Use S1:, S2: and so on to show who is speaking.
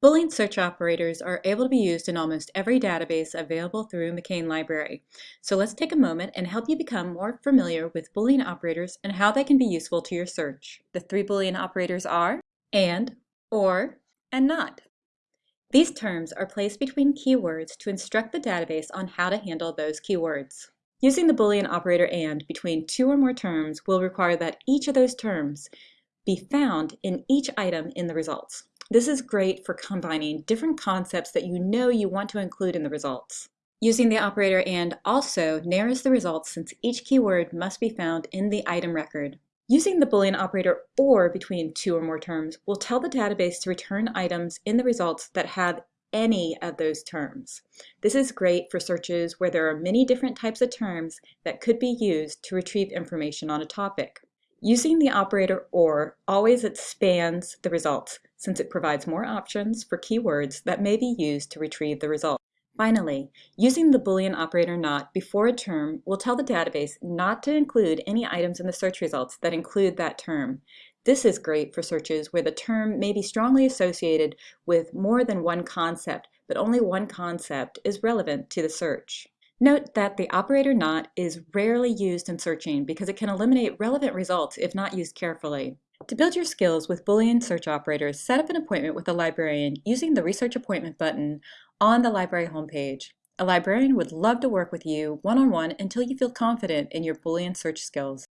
S1: Boolean search operators are able to be used in almost every database available through McCain Library. So let's take a moment and help you become more familiar with Boolean operators and how they can be useful to your search. The three Boolean operators are AND, OR, and NOT. These terms are placed between keywords to instruct the database on how to handle those keywords. Using the Boolean operator AND between two or more terms will require that each of those terms be found in each item in the results. This is great for combining different concepts that you know you want to include in the results. Using the operator AND also narrows the results since each keyword must be found in the item record. Using the Boolean operator OR between two or more terms will tell the database to return items in the results that have any of those terms. This is great for searches where there are many different types of terms that could be used to retrieve information on a topic. Using the operator OR always expands the results since it provides more options for keywords that may be used to retrieve the result. Finally, using the Boolean operator NOT before a term will tell the database not to include any items in the search results that include that term. This is great for searches where the term may be strongly associated with more than one concept, but only one concept is relevant to the search. Note that the operator NOT is rarely used in searching because it can eliminate relevant results if not used carefully. To build your skills with Boolean search operators, set up an appointment with a librarian using the Research Appointment button on the library homepage. A librarian would love to work with you one-on-one -on -one until you feel confident in your Boolean search skills.